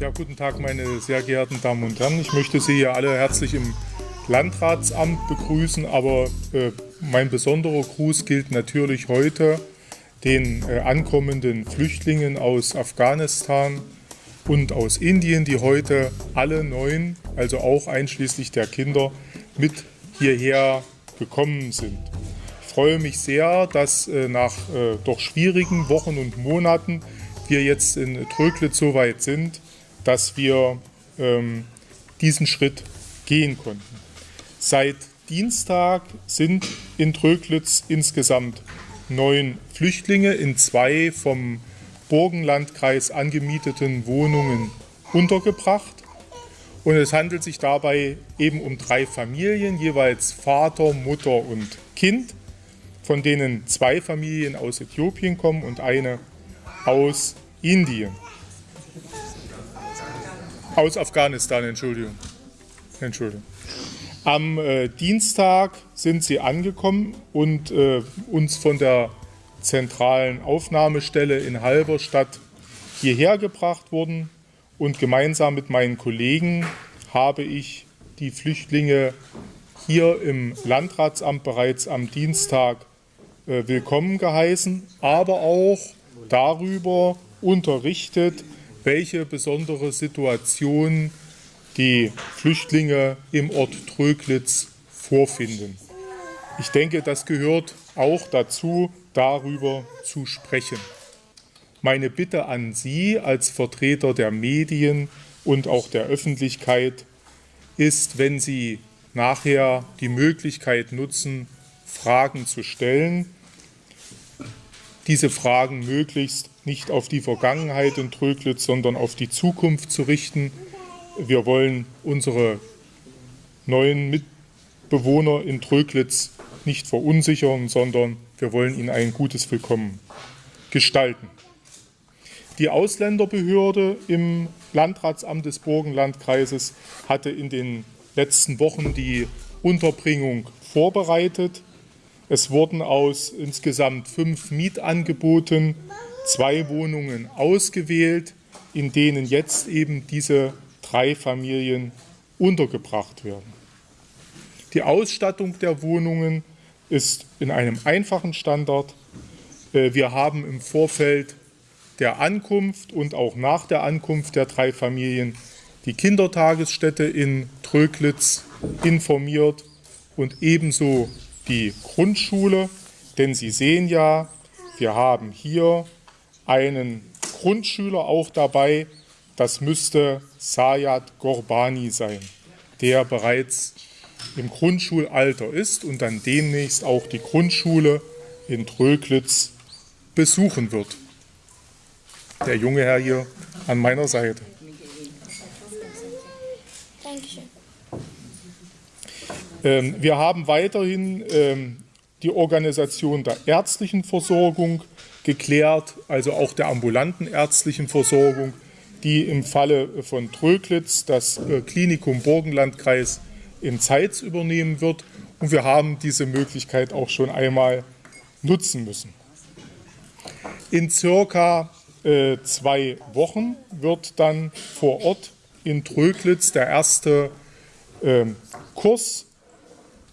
Ja, guten Tag, meine sehr geehrten Damen und Herren. Ich möchte Sie hier alle herzlich im Landratsamt begrüßen, aber äh, mein besonderer Gruß gilt natürlich heute den äh, ankommenden Flüchtlingen aus Afghanistan und aus Indien, die heute alle neun, also auch einschließlich der Kinder, mit hierher gekommen sind. Ich freue mich sehr, dass äh, nach äh, doch schwierigen Wochen und Monaten wir jetzt in Tröglitz so weit sind, dass wir ähm, diesen Schritt gehen konnten. Seit Dienstag sind in Tröglitz insgesamt neun Flüchtlinge in zwei vom Burgenlandkreis angemieteten Wohnungen untergebracht. Und es handelt sich dabei eben um drei Familien, jeweils Vater, Mutter und Kind, von denen zwei Familien aus Äthiopien kommen und eine aus Indien. Aus Afghanistan, Entschuldigung. Entschuldigung. Am äh, Dienstag sind sie angekommen und äh, uns von der zentralen Aufnahmestelle in Halberstadt hierher gebracht worden. Und gemeinsam mit meinen Kollegen habe ich die Flüchtlinge hier im Landratsamt bereits am Dienstag äh, willkommen geheißen, aber auch darüber unterrichtet, welche besondere Situation die Flüchtlinge im Ort Tröglitz vorfinden. Ich denke, das gehört auch dazu, darüber zu sprechen. Meine Bitte an Sie als Vertreter der Medien und auch der Öffentlichkeit ist, wenn Sie nachher die Möglichkeit nutzen, Fragen zu stellen, diese Fragen möglichst nicht auf die Vergangenheit in Tröglitz, sondern auf die Zukunft zu richten. Wir wollen unsere neuen Mitbewohner in Tröglitz nicht verunsichern, sondern wir wollen ihnen ein gutes Willkommen gestalten. Die Ausländerbehörde im Landratsamt des Burgenlandkreises hatte in den letzten Wochen die Unterbringung vorbereitet. Es wurden aus insgesamt fünf Mietangeboten zwei Wohnungen ausgewählt, in denen jetzt eben diese drei Familien untergebracht werden. Die Ausstattung der Wohnungen ist in einem einfachen Standard. Äh, wir haben im Vorfeld der Ankunft und auch nach der Ankunft der drei Familien die Kindertagesstätte in Tröglitz informiert und ebenso die Grundschule. Denn Sie sehen ja, wir haben hier einen Grundschüler auch dabei. Das müsste Sayat Gorbani sein, der bereits im Grundschulalter ist und dann demnächst auch die Grundschule in Tröglitz besuchen wird. Der junge Herr hier an meiner Seite. Dankeschön. Ähm, wir haben weiterhin ähm, die Organisation der ärztlichen Versorgung geklärt, also auch der ambulanten ärztlichen Versorgung, die im Falle von Tröglitz das äh, Klinikum Burgenlandkreis in Zeitz übernehmen wird. Und wir haben diese Möglichkeit auch schon einmal nutzen müssen. In circa äh, zwei Wochen wird dann vor Ort in Tröglitz der erste äh, Kurs,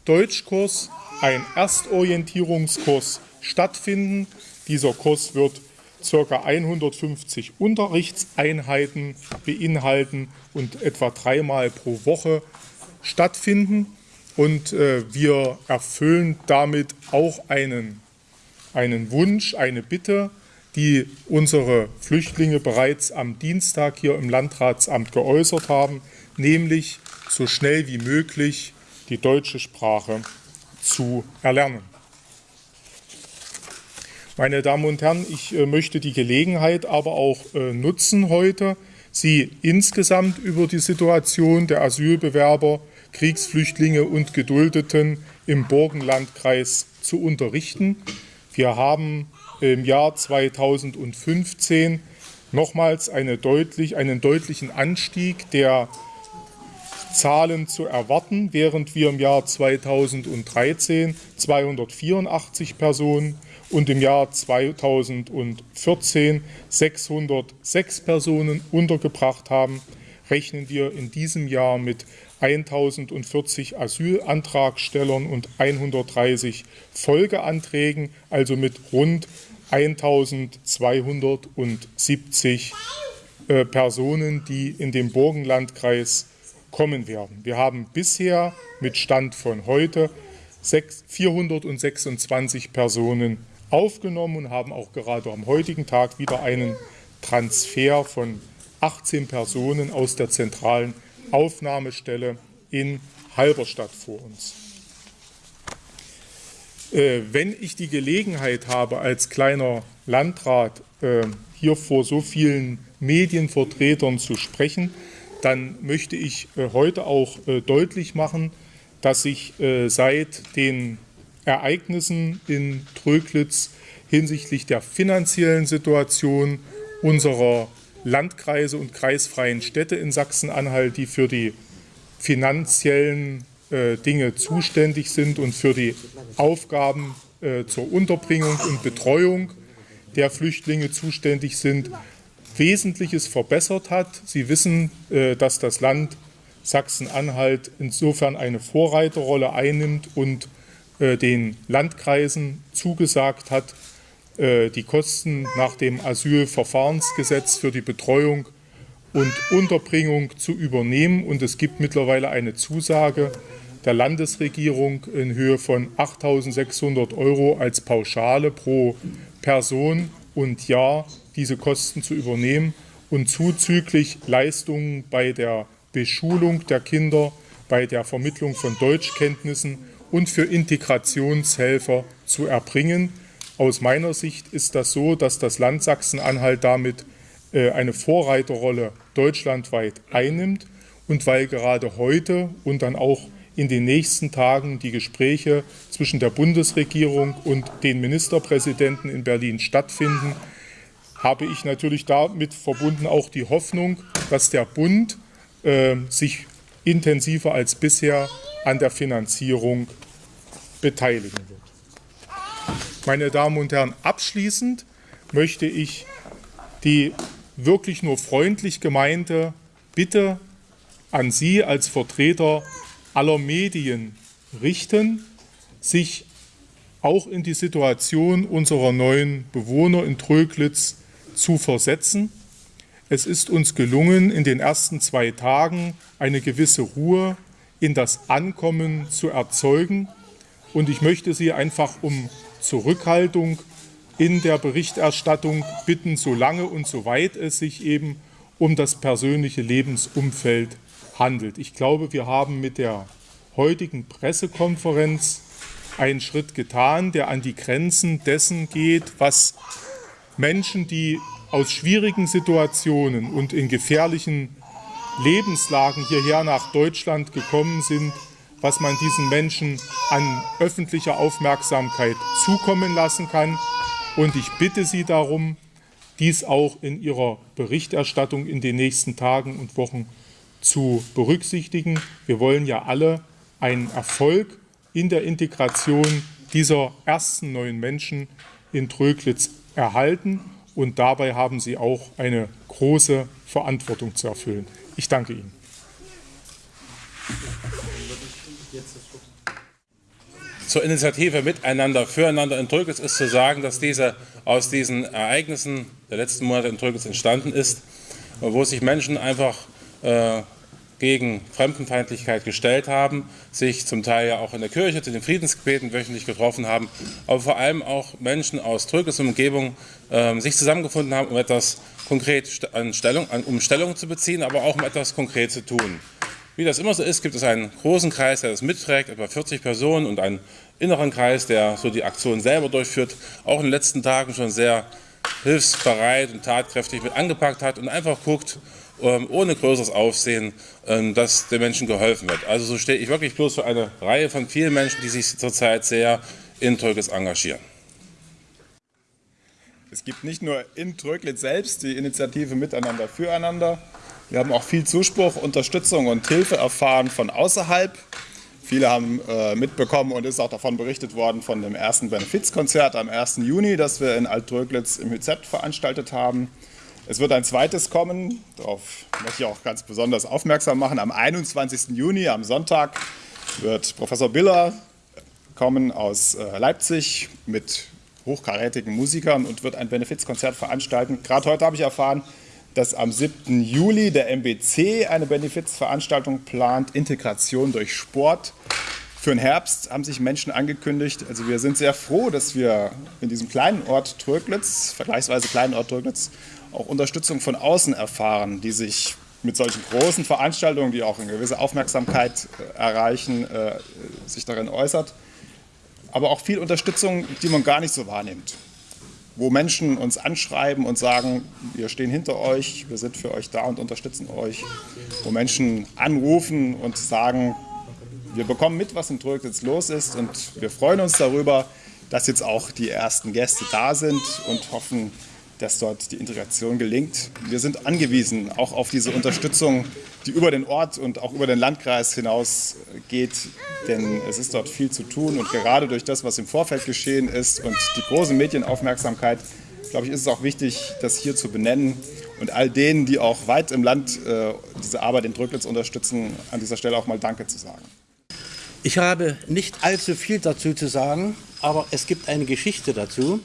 Deutschkurs, ein Erstorientierungskurs stattfinden. Dieser Kurs wird ca. 150 Unterrichtseinheiten beinhalten und etwa dreimal pro Woche stattfinden. Und äh, wir erfüllen damit auch einen, einen Wunsch, eine Bitte, die unsere Flüchtlinge bereits am Dienstag hier im Landratsamt geäußert haben, nämlich so schnell wie möglich die deutsche Sprache zu erlernen. Meine Damen und Herren, ich äh, möchte die Gelegenheit aber auch äh, nutzen heute, Sie insgesamt über die Situation der Asylbewerber, Kriegsflüchtlinge und Geduldeten im Burgenlandkreis zu unterrichten. Wir haben im Jahr 2015 nochmals eine deutlich, einen deutlichen Anstieg der Zahlen zu erwarten, während wir im Jahr 2013 284 Personen und im Jahr 2014 606 Personen untergebracht haben, rechnen wir in diesem Jahr mit 1040 Asylantragstellern und 130 Folgeanträgen, also mit rund 1270 äh, Personen, die in den Burgenlandkreis kommen werden. Wir haben bisher mit Stand von heute 426 Personen aufgenommen und haben auch gerade am heutigen Tag wieder einen Transfer von 18 Personen aus der zentralen Aufnahmestelle in Halberstadt vor uns. Äh, wenn ich die Gelegenheit habe, als kleiner Landrat äh, hier vor so vielen Medienvertretern zu sprechen, dann möchte ich äh, heute auch äh, deutlich machen, dass sich äh, seit den Ereignissen in Tröglitz hinsichtlich der finanziellen Situation unserer Landkreise und kreisfreien Städte in Sachsen-Anhalt, die für die finanziellen Dinge zuständig sind und für die Aufgaben zur Unterbringung und Betreuung der Flüchtlinge zuständig sind, Wesentliches verbessert hat. Sie wissen, äh, dass das Land Sachsen-Anhalt insofern eine Vorreiterrolle einnimmt und äh, den Landkreisen zugesagt hat, äh, die Kosten nach dem Asylverfahrensgesetz für die Betreuung und Unterbringung zu übernehmen. Und es gibt mittlerweile eine Zusage der Landesregierung in Höhe von 8.600 Euro als Pauschale pro Person und Jahr diese Kosten zu übernehmen und zuzüglich Leistungen bei der Beschulung der Kinder, bei der Vermittlung von Deutschkenntnissen und für Integrationshelfer zu erbringen. Aus meiner Sicht ist das so, dass das Land Sachsen-Anhalt damit äh, eine Vorreiterrolle deutschlandweit einnimmt und weil gerade heute und dann auch in den nächsten Tagen die Gespräche zwischen der Bundesregierung und den Ministerpräsidenten in Berlin stattfinden, habe ich natürlich damit verbunden auch die Hoffnung, dass der Bund äh, sich intensiver als bisher an der Finanzierung beteiligen wird. Meine Damen und Herren, abschließend möchte ich die wirklich nur freundlich gemeinte Bitte an Sie als Vertreter aller Medien richten, sich auch in die Situation unserer neuen Bewohner in Tröglitz zu versetzen. Es ist uns gelungen, in den ersten zwei Tagen eine gewisse Ruhe in das Ankommen zu erzeugen. Und ich möchte Sie einfach um Zurückhaltung in der Berichterstattung bitten, solange und soweit es sich eben um das persönliche Lebensumfeld handelt. Ich glaube, wir haben mit der heutigen Pressekonferenz einen Schritt getan, der an die Grenzen dessen geht, was Menschen, die aus schwierigen Situationen und in gefährlichen Lebenslagen hierher nach Deutschland gekommen sind, was man diesen Menschen an öffentlicher Aufmerksamkeit zukommen lassen kann. Und ich bitte Sie darum, dies auch in Ihrer Berichterstattung in den nächsten Tagen und Wochen zu berücksichtigen. Wir wollen ja alle einen Erfolg in der Integration dieser ersten neuen Menschen in Tröglitz erhalten. Und dabei haben Sie auch eine große Verantwortung zu erfüllen. Ich danke Ihnen. Zur Initiative Miteinander, Füreinander in Tröglitz ist zu sagen, dass diese aus diesen Ereignissen der letzten Monate in Tröglitz entstanden ist, wo sich Menschen einfach äh, gegen Fremdenfeindlichkeit gestellt haben, sich zum Teil ja auch in der Kirche zu den Friedensgebeten wöchentlich getroffen haben, aber vor allem auch Menschen aus Trögis Umgebung äh, sich zusammengefunden haben, um etwas konkret an Stellung, an, um Stellung zu beziehen, aber auch um etwas konkret zu tun. Wie das immer so ist, gibt es einen großen Kreis, der das mitträgt, etwa 40 Personen und einen inneren Kreis, der so die Aktion selber durchführt, auch in den letzten Tagen schon sehr hilfsbereit und tatkräftig mit angepackt hat und einfach guckt, ohne größeres Aufsehen, ähm, dass den Menschen geholfen wird. Also so stehe ich wirklich bloß für eine Reihe von vielen Menschen, die sich zurzeit sehr in Tröglitz engagieren. Es gibt nicht nur in Tröglitz selbst die Initiative Miteinander füreinander. Wir haben auch viel Zuspruch, Unterstützung und Hilfe erfahren von außerhalb Viele haben äh, mitbekommen und ist auch davon berichtet worden von dem ersten Benefizkonzert am 1. Juni, das wir in Altröglitz im HZ veranstaltet haben. Es wird ein zweites kommen, darauf möchte ich auch ganz besonders aufmerksam machen. Am 21. Juni, am Sonntag, wird Professor Biller kommen aus äh, Leipzig mit hochkarätigen Musikern und wird ein Benefizkonzert veranstalten. Gerade heute habe ich erfahren, dass am 7. Juli der MBC eine Benefizveranstaltung plant, Integration durch Sport. Für den Herbst haben sich Menschen angekündigt. Also wir sind sehr froh, dass wir in diesem kleinen Ort Tröglitz, vergleichsweise kleinen Ort Tröglitz, auch Unterstützung von außen erfahren, die sich mit solchen großen Veranstaltungen, die auch eine gewisse Aufmerksamkeit äh, erreichen, äh, sich darin äußert. Aber auch viel Unterstützung, die man gar nicht so wahrnimmt wo Menschen uns anschreiben und sagen, wir stehen hinter euch, wir sind für euch da und unterstützen euch. Wo Menschen anrufen und sagen, wir bekommen mit, was in Trög los ist und wir freuen uns darüber, dass jetzt auch die ersten Gäste da sind und hoffen, dass dort die Integration gelingt. Wir sind angewiesen auch auf diese Unterstützung, die über den Ort und auch über den Landkreis hinaus geht, denn es ist dort viel zu tun und gerade durch das, was im Vorfeld geschehen ist und die große Medienaufmerksamkeit, glaube ich, ist es auch wichtig, das hier zu benennen und all denen, die auch weit im Land äh, diese Arbeit in Drücklitz unterstützen, an dieser Stelle auch mal Danke zu sagen. Ich habe nicht allzu viel dazu zu sagen, aber es gibt eine Geschichte dazu.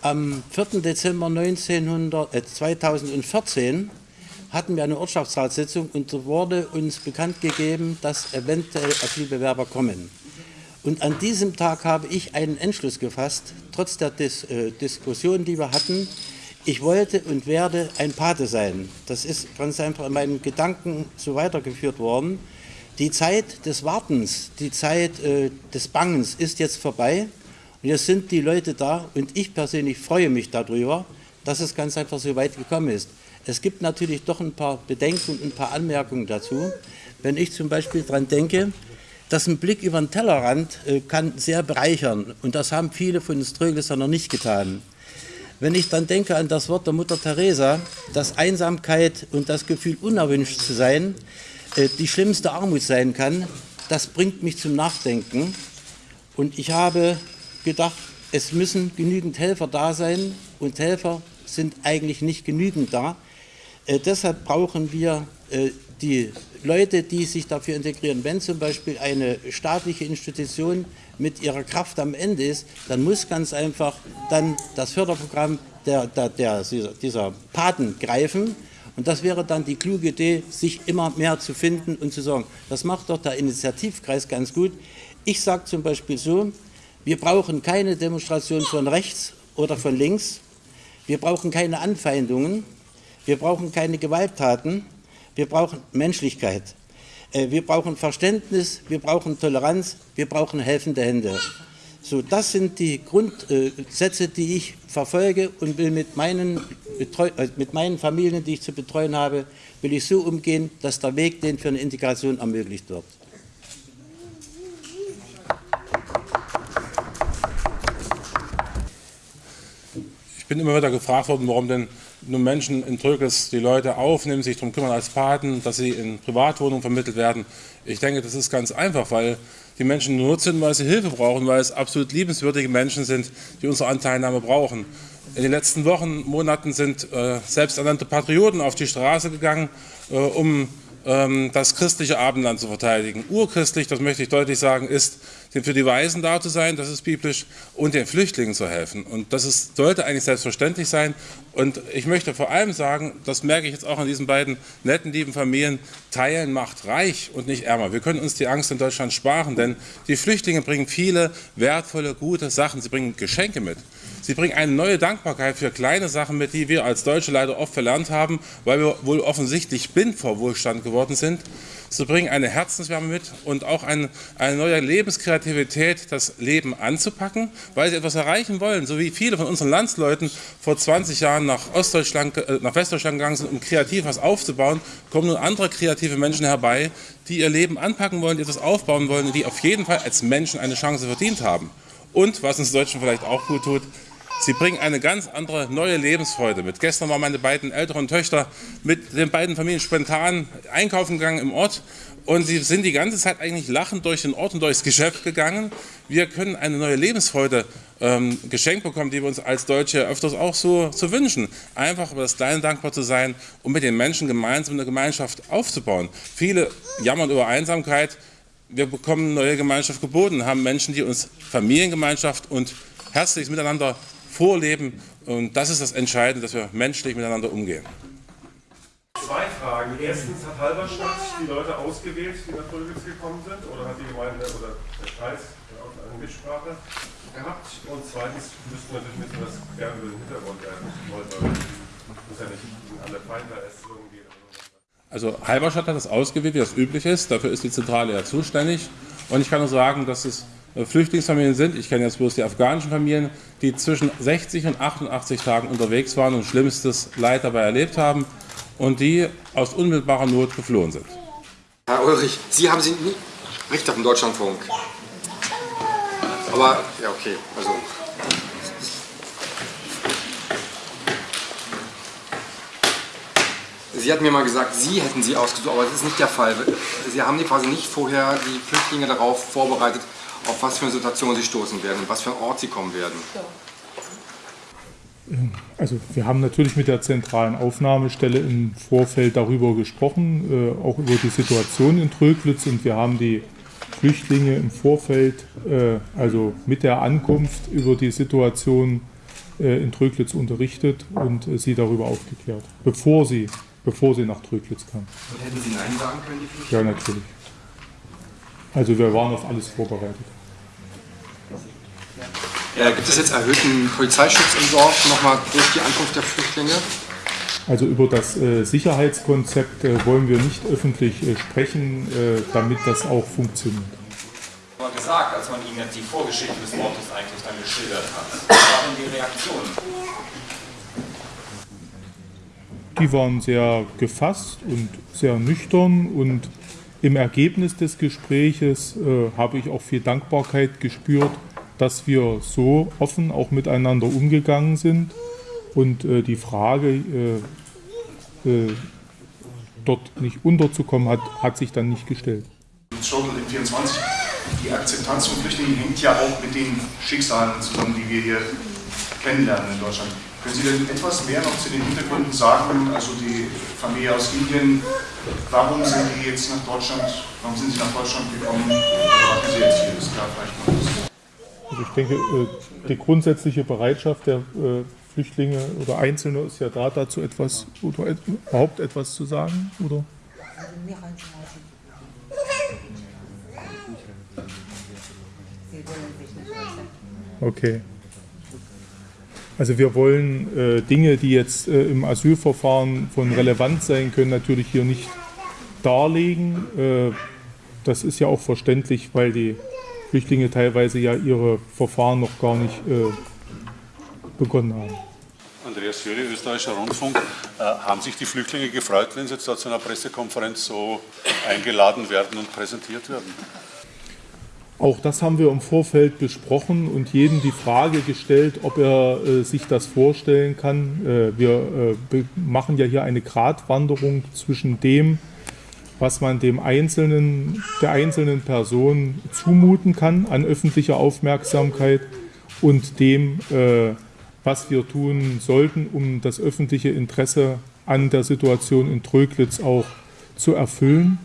Am 4. Dezember 1900, äh, 2014 hatten wir eine Ortschaftsratssitzung und da wurde uns bekannt gegeben, dass eventuell Asylbewerber kommen. Und an diesem Tag habe ich einen Entschluss gefasst, trotz der Dis äh, Diskussion, die wir hatten, ich wollte und werde ein Pate sein. Das ist ganz einfach in meinen Gedanken so weitergeführt worden. Die Zeit des Wartens, die Zeit äh, des Bangens ist jetzt vorbei und jetzt sind die Leute da und ich persönlich freue mich darüber, dass es ganz einfach so weit gekommen ist. Es gibt natürlich doch ein paar Bedenken und ein paar Anmerkungen dazu. Wenn ich zum Beispiel daran denke, dass ein Blick über den Tellerrand äh, kann sehr bereichern und das haben viele von uns Tröglisser noch nicht getan. Wenn ich dann denke an das Wort der Mutter Teresa, dass Einsamkeit und das Gefühl unerwünscht zu sein äh, die schlimmste Armut sein kann, das bringt mich zum Nachdenken. Und ich habe gedacht, es müssen genügend Helfer da sein und Helfer sind eigentlich nicht genügend da. Äh, deshalb brauchen wir äh, die Leute, die sich dafür integrieren. Wenn zum Beispiel eine staatliche Institution mit ihrer Kraft am Ende ist, dann muss ganz einfach dann das Förderprogramm der, der, der, dieser Paten greifen. Und das wäre dann die kluge Idee, sich immer mehr zu finden und zu sagen, das macht doch der Initiativkreis ganz gut. Ich sage zum Beispiel so, wir brauchen keine Demonstration von rechts oder von links. Wir brauchen keine Anfeindungen. Wir brauchen keine Gewalttaten. Wir brauchen Menschlichkeit. Äh, wir brauchen Verständnis. Wir brauchen Toleranz. Wir brauchen helfende Hände. So, das sind die Grundsätze, die ich verfolge und will mit meinen, äh, mit meinen Familien, die ich zu betreuen habe, will ich so umgehen, dass der Weg den für eine Integration ermöglicht wird. Bin immer wieder gefragt worden, warum denn nur Menschen in Trögels die Leute aufnehmen, sich darum kümmern als Paten, dass sie in Privatwohnungen vermittelt werden. Ich denke, das ist ganz einfach, weil die Menschen nur sind, weil sie Hilfe brauchen, weil es absolut liebenswürdige Menschen sind, die unsere Anteilnahme brauchen. In den letzten Wochen, Monaten sind äh, selbsternannte Patrioten auf die Straße gegangen, äh, um das christliche Abendland zu verteidigen. Urchristlich, das möchte ich deutlich sagen, ist, für die Weisen da zu sein, das ist biblisch, und den Flüchtlingen zu helfen. Und das ist, sollte eigentlich selbstverständlich sein. Und ich möchte vor allem sagen, das merke ich jetzt auch an diesen beiden netten, lieben Familien, Teilen macht reich und nicht ärmer. Wir können uns die Angst in Deutschland sparen, denn die Flüchtlinge bringen viele wertvolle, gute Sachen. Sie bringen Geschenke mit. Sie bringen eine neue Dankbarkeit für kleine Sachen mit, die wir als Deutsche leider oft verlernt haben, weil wir wohl offensichtlich blind vor Wohlstand geworden sind. Sie bringen eine Herzenswärme mit und auch ein, eine neue Lebenskreativität, das Leben anzupacken, weil sie etwas erreichen wollen. So wie viele von unseren Landsleuten vor 20 Jahren nach, Ostdeutschland, äh, nach Westdeutschland gegangen sind, um kreativ was aufzubauen, kommen nun andere kreative Menschen herbei, die ihr Leben anpacken wollen, die etwas aufbauen wollen, die auf jeden Fall als Menschen eine Chance verdient haben. Und, was uns Deutschen vielleicht auch gut tut, Sie bringen eine ganz andere neue Lebensfreude mit. Gestern waren meine beiden älteren Töchter mit den beiden Familien spontan einkaufen gegangen im Ort und sie sind die ganze Zeit eigentlich lachend durch den Ort und durchs Geschäft gegangen. Wir können eine neue Lebensfreude ähm, geschenkt bekommen, die wir uns als Deutsche öfters auch so, so wünschen. Einfach über das Kleine dankbar zu sein und mit den Menschen gemeinsam eine Gemeinschaft aufzubauen. Viele jammern über Einsamkeit. Wir bekommen neue Gemeinschaft geboten, haben Menschen, die uns Familiengemeinschaft und herzliches Miteinander vorleben. Und das ist das Entscheidende, dass wir menschlich miteinander umgehen. Zwei Fragen. Erstens, hat Halberstadt die Leute ausgewählt, die nach Rögels gekommen sind? Oder hat die Gemeinde oder der Kreis eine Mitsprache gehabt? Und zweitens müssten wir natürlich wissen, was gerne über den Hintergrund Leute muss ja nicht in alle Feinverästelungen gehen. Also Halberstadt hat das ausgewählt, wie das üblich ist. Dafür ist die Zentrale ja zuständig. Und ich kann nur sagen, dass es Flüchtlingsfamilien sind. Ich kenne jetzt bloß die afghanischen Familien, die zwischen 60 und 88 Tagen unterwegs waren und schlimmstes Leid dabei erlebt haben und die aus unmittelbarer Not geflohen sind. Herr Ulrich, Sie haben sie nie Richter vom Deutschlandfunk. Aber, ja, okay, also. Sie hatten mir mal gesagt, Sie hätten sie ausgesucht, aber das ist nicht der Fall. Sie haben die quasi nicht vorher die Flüchtlinge darauf vorbereitet, auf was für eine Situation sie stoßen werden und was für einen Ort sie kommen werden. Also wir haben natürlich mit der zentralen Aufnahmestelle im Vorfeld darüber gesprochen, äh, auch über die Situation in Tröglitz und wir haben die Flüchtlinge im Vorfeld, äh, also mit der Ankunft über die Situation äh, in Tröglitz unterrichtet und sie darüber aufgeklärt, bevor sie, bevor sie nach Tröglitz kamen. Und hätten Sie Nein sagen können, die Flüchtlinge? Ja, natürlich. Also wir waren auf alles vorbereitet. Äh, gibt es jetzt erhöhten Polizeischutz im Dorf nochmal durch die Ankunft der Flüchtlinge? Also über das äh, Sicherheitskonzept äh, wollen wir nicht öffentlich äh, sprechen, äh, damit das auch funktioniert. mal gesagt, als man Ihnen jetzt die Vorgeschichte des Mordes eigentlich dann geschildert hat. Was war denn die Reaktion? Die waren sehr gefasst und sehr nüchtern und im Ergebnis des Gespräches äh, habe ich auch viel Dankbarkeit gespürt, dass wir so offen auch miteinander umgegangen sind und äh, die Frage, äh, äh, dort nicht unterzukommen, hat, hat sich dann nicht gestellt. Struggle in 24. Die Akzeptanz von Flüchtlingen hängt ja auch mit den Schicksalen zusammen, die wir hier kennenlernen in Deutschland. Können Sie denn etwas mehr noch zu den Hintergründen sagen? Also die Familie aus Indien, warum sind die jetzt nach Deutschland, warum sind sie nach Deutschland gekommen? Oder machen sie jetzt hier? Das klar vielleicht das. Also ich denke, äh, die grundsätzliche Bereitschaft der äh, Flüchtlinge oder Einzelne ist ja da, dazu etwas oder überhaupt etwas zu sagen, oder? Okay. Also wir wollen äh, Dinge, die jetzt äh, im Asylverfahren von Relevanz sein können, natürlich hier nicht darlegen. Äh, das ist ja auch verständlich, weil die Flüchtlinge teilweise ja ihre Verfahren noch gar nicht äh, begonnen haben. Andreas Jöri, Österreichischer Rundfunk. Äh, haben sich die Flüchtlinge gefreut, wenn sie jetzt da zu einer Pressekonferenz so eingeladen werden und präsentiert werden? Auch das haben wir im Vorfeld besprochen und jedem die Frage gestellt, ob er äh, sich das vorstellen kann. Äh, wir äh, machen ja hier eine Gratwanderung zwischen dem, was man dem einzelnen, der einzelnen Person zumuten kann an öffentlicher Aufmerksamkeit und dem, äh, was wir tun sollten, um das öffentliche Interesse an der Situation in Tröglitz auch zu erfüllen.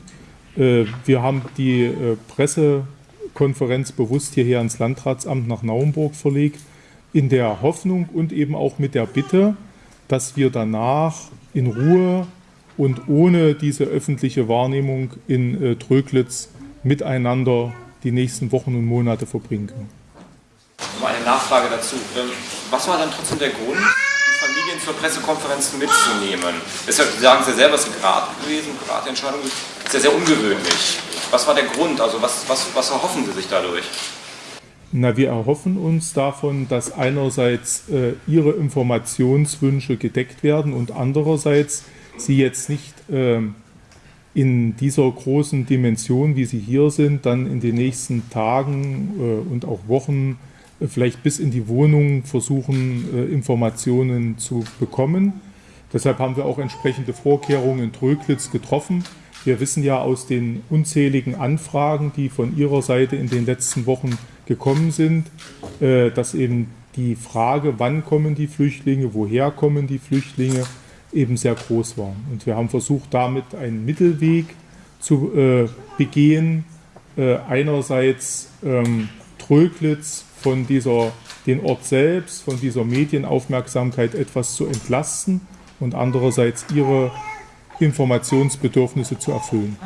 Äh, Wir haben die äh, Pressekonferenz bewusst hierher ins Landratsamt nach Naumburg verlegt, in der Hoffnung und eben auch mit der Bitte, dass wir danach in Ruhe und ohne diese öffentliche Wahrnehmung in äh, Tröglitz miteinander die nächsten Wochen und Monate verbringen können. Um eine Nachfrage dazu. Ähm, Was war dann trotzdem der Grund, die Familien zur Pressekonferenz mitzunehmen? Sie sagen ja selber, es ist eine Grad gewesen, eine Gradentscheidung. Ist ja sehr ungewöhnlich. Was war der Grund? Also was, was, was erhoffen Sie sich dadurch? Na, wir erhoffen uns davon, dass einerseits äh, Ihre Informationswünsche gedeckt werden und andererseits Sie jetzt nicht ähm, in dieser großen Dimension, wie Sie hier sind, dann in den nächsten Tagen äh, und auch Wochen äh, vielleicht bis in die Wohnung versuchen, äh, Informationen zu bekommen. Deshalb haben wir auch entsprechende Vorkehrungen in Tröglitz getroffen. Wir wissen ja aus den unzähligen Anfragen, die von Ihrer Seite in den letzten Wochen gekommen sind, äh, dass eben die Frage, wann kommen die Flüchtlinge, woher kommen die Flüchtlinge, eben sehr groß war. Und wir haben versucht, damit einen Mittelweg zu äh, begehen. Äh, einerseits ähm, Tröglitz von dieser, den Ort selbst, von dieser Medienaufmerksamkeit etwas zu entlasten und andererseits ihre Informationsbedürfnisse zu erfüllen.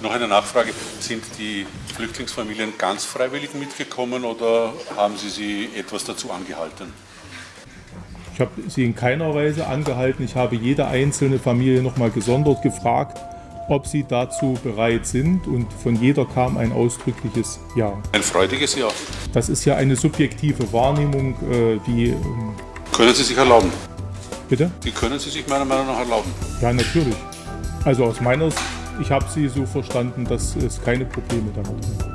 Noch eine Nachfrage. Sind die Flüchtlingsfamilien ganz freiwillig mitgekommen oder haben Sie sie etwas dazu angehalten? Ich habe sie in keiner Weise angehalten. Ich habe jede einzelne Familie nochmal gesondert gefragt, ob sie dazu bereit sind. Und von jeder kam ein ausdrückliches Ja. Ein freudiges Ja. Das ist ja eine subjektive Wahrnehmung, äh, die. Ähm, können Sie sich erlauben? Bitte? Die können Sie sich meiner Meinung nach erlauben. Ja, natürlich. Also aus meiner Sicht, ich habe sie so verstanden, dass es keine Probleme damit gibt.